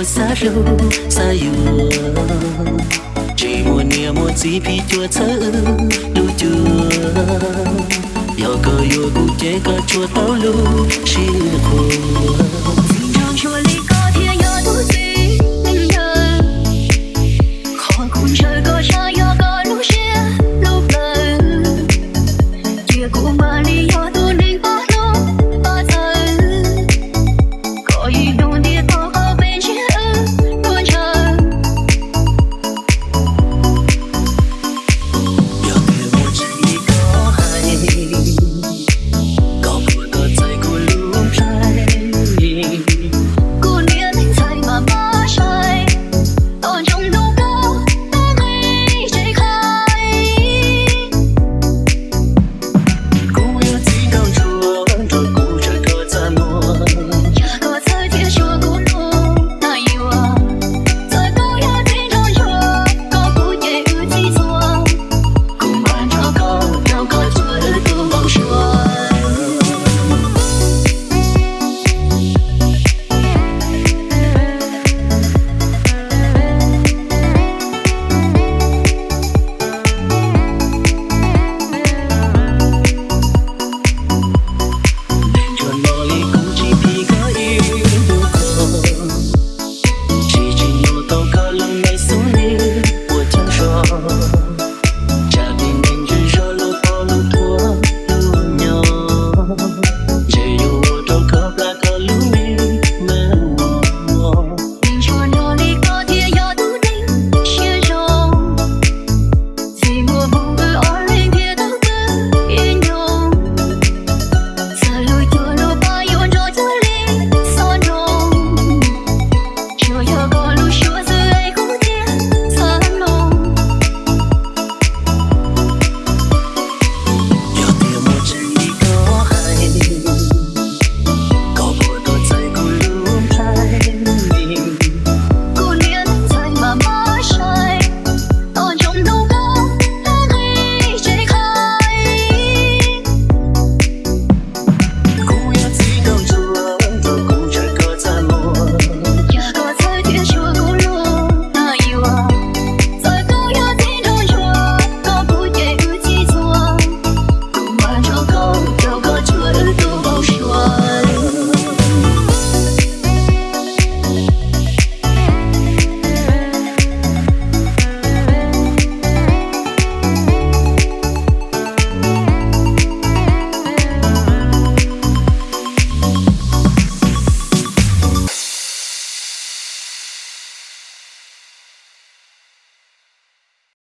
lô sa yu chỉ muốn nia một gì phi chua chớ lu chưa giờ cơ yo cụ chế cơ chua tao lu